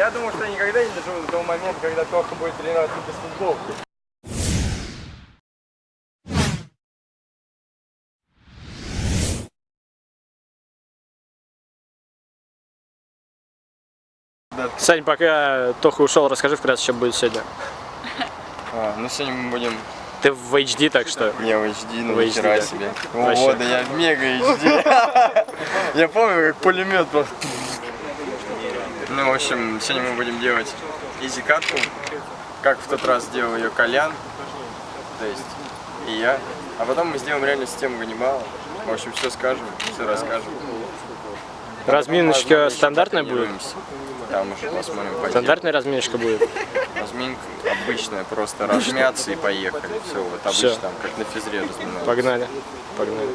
Я думаю, что я никогда не доживу до того момента, когда Тоха будет тренироваться без футболки. Сань, пока Тоха ушел, расскажи вкратце, что будет сегодня. А, ну сегодня мы будем Ты в HD, так что... не в HD, ну В HD, нихера да. себе. Вообще. О, да я в мега HD. Я помню, как пулемет просто. Ну, в общем, сегодня мы будем делать изи катку, как в тот раз делал ее Колян, то есть и я. А потом мы сделаем реально систему Ганнибала. В общем, все скажем, все расскажем. Разминочка стандартная будет? Там уже посмотрим по Стандартная разминочка будет? Разминка обычная, просто размяться и поехали. Все, вот обычно Всё. там, как на физре разминают. Погнали. Погнали.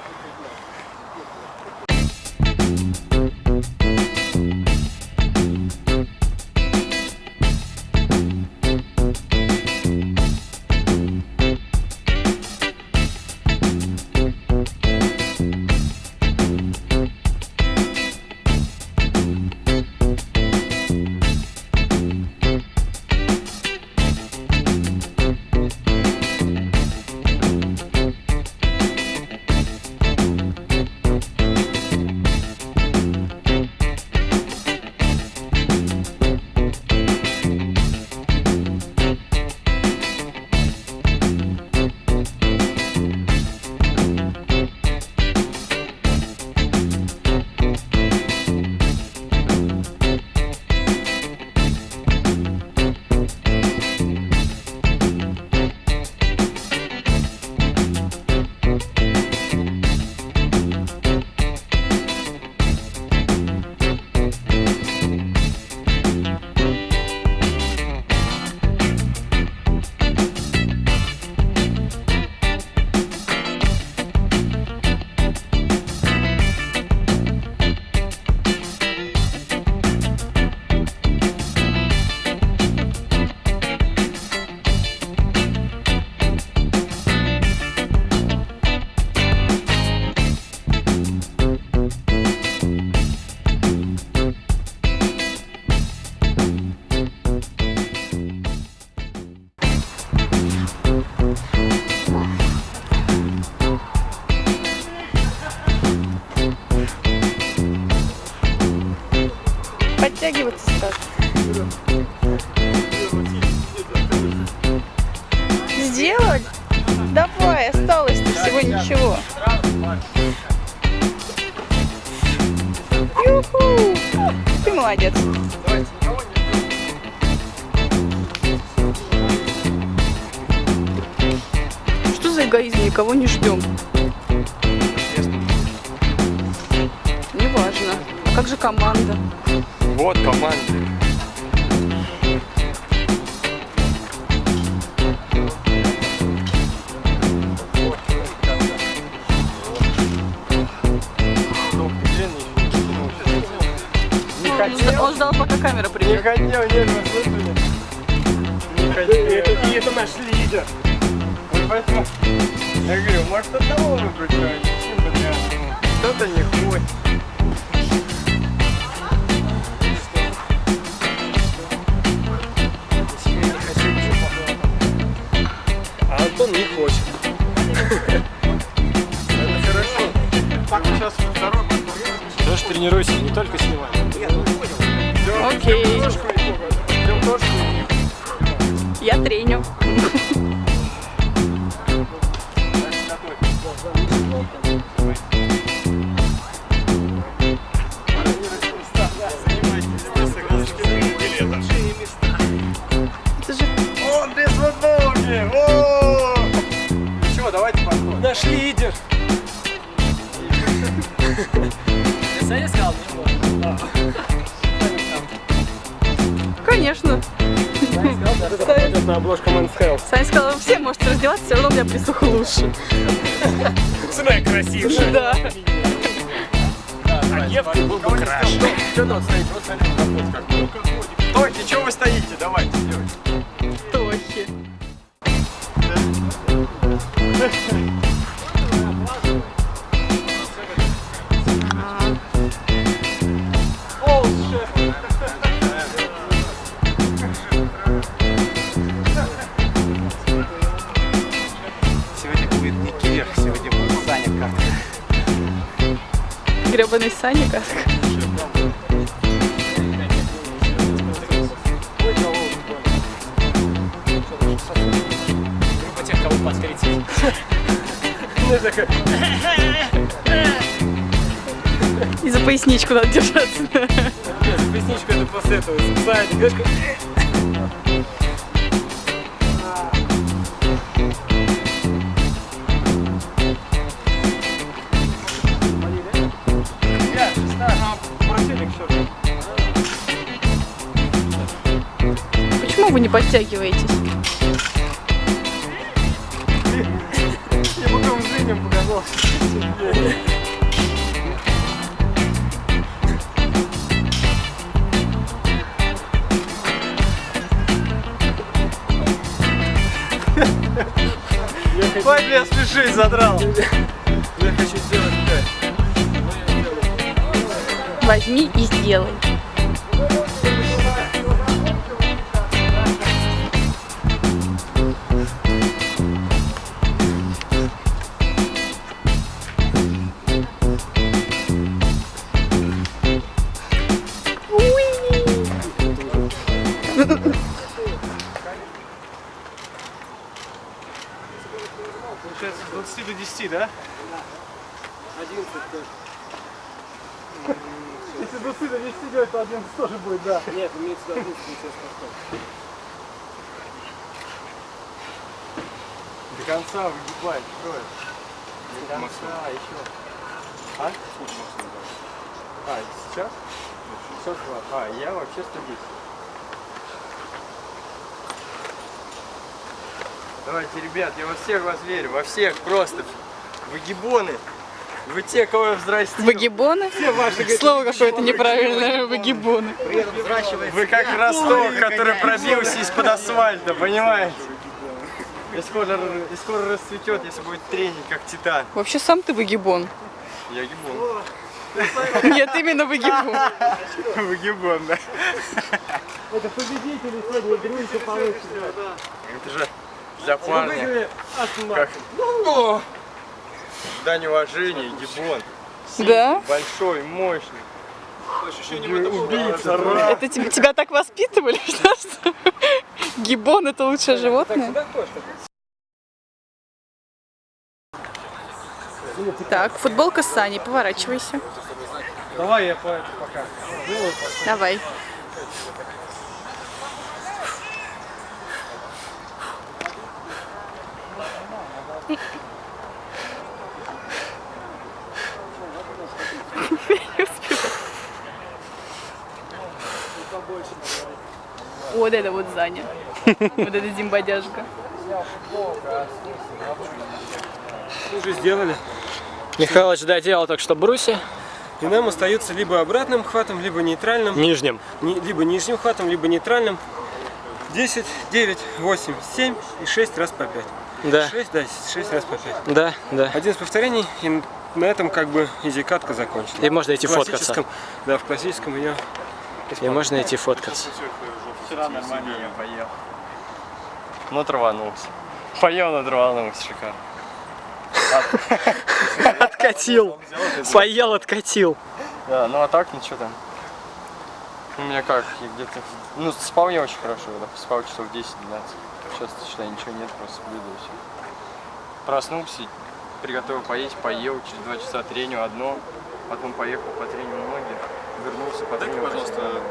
Подтягиваться сразу. Сделать? Давай, осталось-то всего ничего. Юху! Ты молодец. Что за эгоизм? Никого не ждем. Неважно. А как же команда? Вот команда. Не Он, хотел, он ждал, пока камера не придет. хотел, нет, вы слышали? Не хотел. И это наш лидер. Вот поэтому я говорю, может одного выбрать что-нибудь? Кто-то не хочет. Тренируйся, не только снимай. Окей. Пойдет на обложку Men's Health. Саня сказал, все можете раздеваться, все равно у меня присуха лучше. Цена красившая. Да. девки был бы краше. Что капот какой. Стойте, что вы стоите? Давайте, делайте. Саня как. Группа тех, кого под 30. И за поясничку надо держаться. Поясничку это после этого. Саня, Почему вы не подтягиваетесь? Ой, бля, смешись, задрал. Я хочу сделать так. Возьми и сделай. Получается, с 20 до 10, да? 11 Если 20 до 10 делать, то 11 тоже будет, да. Нет, имеется в виду 11 До конца выгибай, строишь. До конца, еще. А? А, сейчас? Сейчас два. А, я вообще 110. Давайте, ребят, я во всех вас верю, во всех просто. Вы гибоны. Вы те, кого я взрастил. Выгибоны? Слово какое-то неправильное. Выгибоны. Вы как росток, который пробился из-под асфальта, понимаете? И скоро, и скоро расцветет, если будет тренинг, как титан. Вообще сам ты выгибон. Я гибон. Нет, именно выгибон. Выгибон, да. Это победители сегодня игры еще получится. Это же для парня. Как... О! Дань уважения, гибон. Да? Большой, мощный. Убийца, Это тебя, тебя так воспитывали, что, что гибон это лучшее животное? Так, футболка с Саней, поворачивайся. Давай я по это пока. Давай. Вот это вот Заня. Вот это зимбодяжка. Уже сделали. Михайлович доделал только что бруси. И нам остается либо обратным хватом, либо нейтральным. Нижним. Ни- либо нижним хватом, либо нейтральным. 10, 9, 8, 7 и 6 раз по 5. Да. 6, да, 6 раз по 5. Да, да. 11 повторений, и на этом как бы изи-катка закончена. И можно идти В фоткаться. Да, в классическом ее И можно идти фоткаться. Вчера нормально я поел. Ну, траванулся. Поел, но траванулся, шикарно. Откатил. Поел, откатил. Да, ну а так, что там? У меня как, я где-то... Ну, спал я очень хорошо, да, спал часов 10-12. Сейчас, считай, ничего нет, просто да и все. Проснулся, приготовил поесть, поел, через два часа треню одно, потом поехал по трению ноги, вернулся по трению. пожалуйста,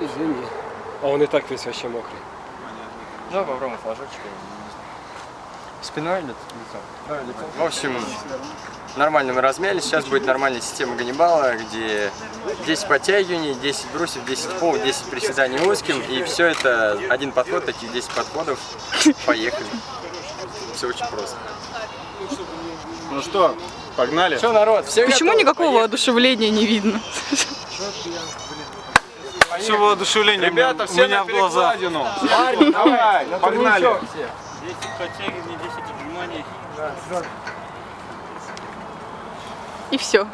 Извини. А он и так весь вообще мокрый. Ну, попробуем флажочек. я не знаю. Спиной или лицом? лицом. В общем, нормально мы размялись. Сейчас будет нормальная система Ганнибала, где 10 подтягиваний, 10 брусьев, 10 пол, 10 приседаний узким. И все это один подход, таких 10 подходов. Поехали. Все очень просто. Ну что, Погнали. Что, народ, все Почему готовы? никакого воодушевления не видно? Все воодушевление Ребята, у все меня в перекладину. Парни, давай, на Погнали. турничок все. 10 подтягиваний, 10 отжиманий. И все.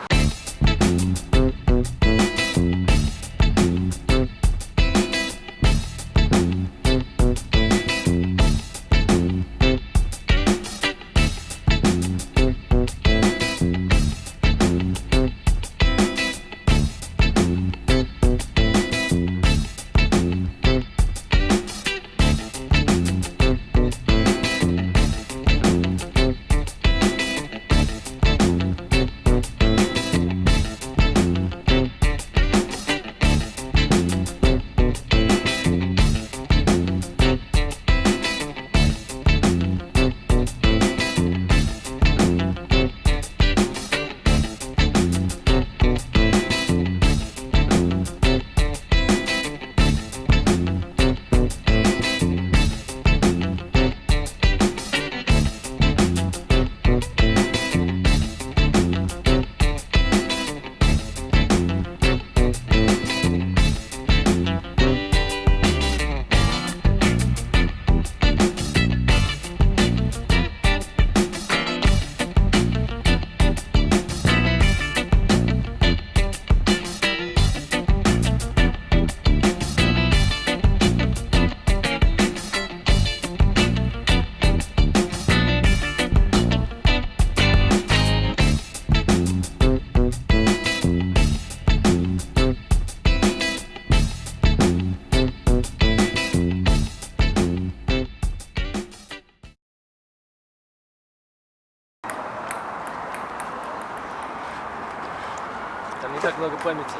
Памяти.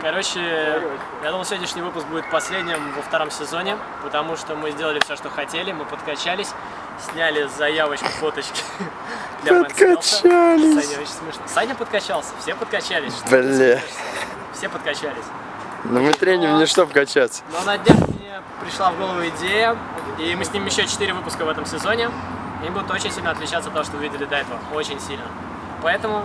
Короче, я думал, сегодняшний выпуск будет последним во втором сезоне, потому что мы сделали все, что хотели, мы подкачались, сняли заявочку, фоточки. для Подкачались. Саня, очень смешно. Саня подкачался, все подкачались. Что Бля. смеешься? Все подкачались. Ну мы треним не чтоб качаться. Но на днях мне пришла в голову идея, и мы снимем еще 4 выпуска в этом сезоне. Они будут очень сильно отличаться от того, что вы видели до этого. Очень сильно. Поэтому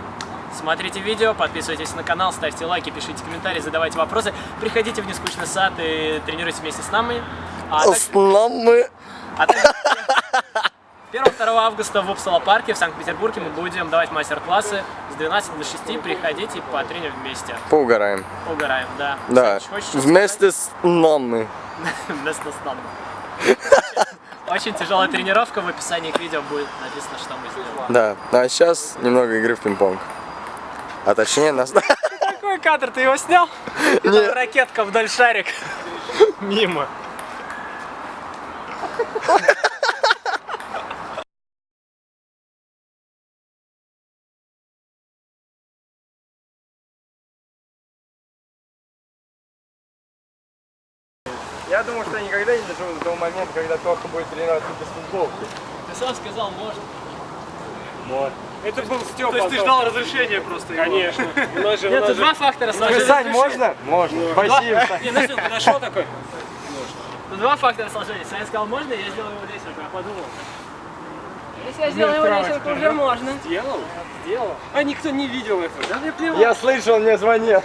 смотрите видео, подписывайтесь на канал, ставьте лайки, пишите комментарии, задавайте вопросы. Приходите в нескучный сад и тренируйтесь вместе с нами. А так- Основы. а также 1-2 августа в Упсала парке в Санкт-Петербурге мы будем давать мастер-классы с 12 до 6. Приходите по тренеру вместе. Поугараем. Угораем, да. Да. Хочешь что Вместе с нами. Вместо сна. Очень тяжелая тренировка, в описании к видео будет написано, что мы сделали. Да. А сейчас немного игры в пинг-понг. А точнее нас... Какой кадр, ты его снял? Нет. Ракетка вдоль шарик. Мимо. доживу до того момента, когда Тоха будет тренироваться без футболки. Ты сам сказал, можно. Это был Степа. То есть ты ждал разрешения просто его? Конечно. У нас же, у Нет, тут же- два фактора сложились. Сань, можно? Можно. Спасибо, Сань. Не, Настя подошел такой. Тут два фактора сложились. Саня сказал, можно, я сделал его лесенку. Я подумал. Если я сделал его лесенку, уже можно. Сделал? Сделал. А никто не видел этого. Да мне плевать. Я слышал, мне звонил.